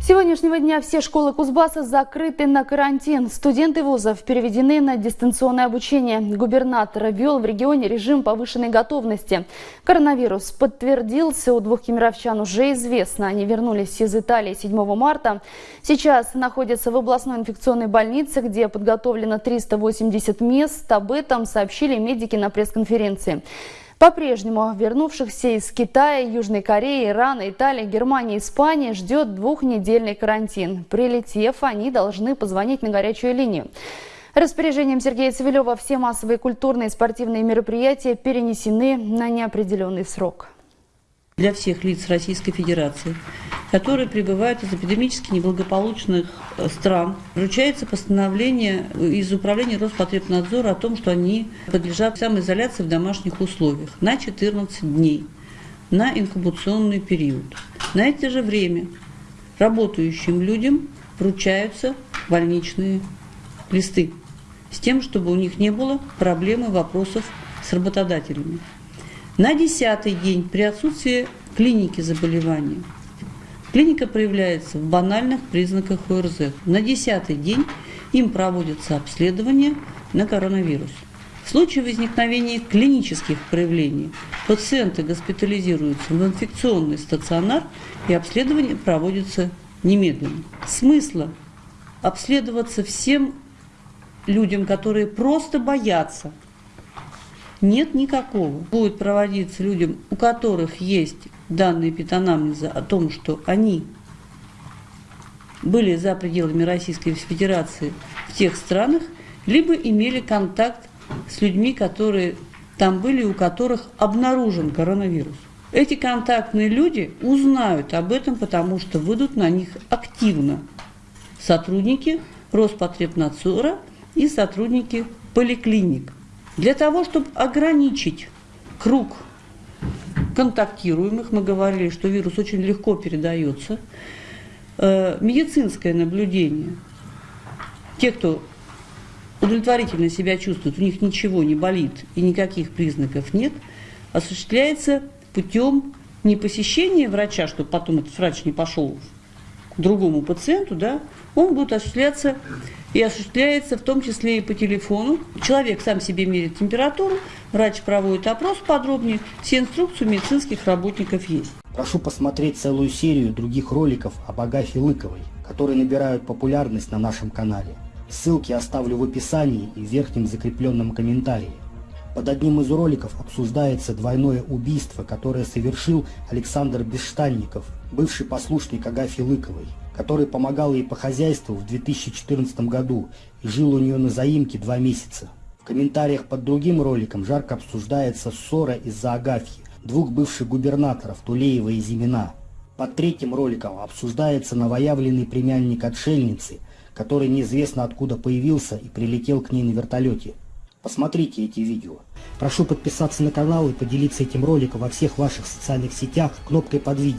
С сегодняшнего дня все школы Кузбасса закрыты на карантин. Студенты вузов переведены на дистанционное обучение. Губернатор ввел в регионе режим повышенной готовности. Коронавирус подтвердился у двух кемеровчан уже известно. Они вернулись из Италии 7 марта. Сейчас находятся в областной инфекционной больнице, где подготовлено 380 мест. Об этом сообщили медики на пресс-конференции. По-прежнему вернувшихся из Китая, Южной Кореи, Ирана, Италии, Германии, Испании ждет двухнедельный карантин. Прилетев, они должны позвонить на горячую линию. Распоряжением Сергея Цивилева все массовые культурные и спортивные мероприятия перенесены на неопределенный срок. Для всех лиц Российской Федерации которые прибывают из эпидемически неблагополучных э, стран. Вручается постановление из Управления Роспотребнадзора о том, что они подлежат самоизоляции в домашних условиях на 14 дней, на инкубационный период. На это же время работающим людям вручаются больничные листы с тем, чтобы у них не было проблемы вопросов с работодателями. На десятый день при отсутствии клиники заболевания Клиника проявляется в банальных признаках ОРЗ. На десятый день им проводится обследование на коронавирус. В случае возникновения клинических проявлений пациенты госпитализируются в инфекционный стационар и обследование проводится немедленно. Смысла обследоваться всем людям, которые просто боятся, нет никакого. Будет проводиться людям, у которых есть данные питанамнеза о том, что они были за пределами Российской Федерации в тех странах, либо имели контакт с людьми, которые там были, у которых обнаружен коронавирус. Эти контактные люди узнают об этом, потому что выйдут на них активно сотрудники Роспотребнадзора и сотрудники поликлиник. Для того, чтобы ограничить круг контактируемых, мы говорили, что вирус очень легко передается. Э, медицинское наблюдение. Те, кто удовлетворительно себя чувствует, у них ничего не болит и никаких признаков нет, осуществляется путем не посещения врача, чтобы потом этот врач не пошел другому пациенту, да, он будет осуществляться и осуществляется в том числе и по телефону. Человек сам себе мерит температуру, врач проводит опрос подробнее, все инструкции у медицинских работников есть. Прошу посмотреть целую серию других роликов об Агафе Лыковой, которые набирают популярность на нашем канале. Ссылки оставлю в описании и в верхнем закрепленном комментарии. Под одним из роликов обсуждается двойное убийство, которое совершил Александр Бесштанников, бывший послушник Агафьи Лыковой который помогал ей по хозяйству в 2014 году и жил у нее на заимке два месяца. В комментариях под другим роликом жарко обсуждается ссора из-за Агафьи, двух бывших губернаторов Тулеева и Зимина. Под третьим роликом обсуждается новоявленный племянник отшельницы, который неизвестно откуда появился и прилетел к ней на вертолете. Посмотрите эти видео. Прошу подписаться на канал и поделиться этим роликом во всех ваших социальных сетях кнопкой под видео.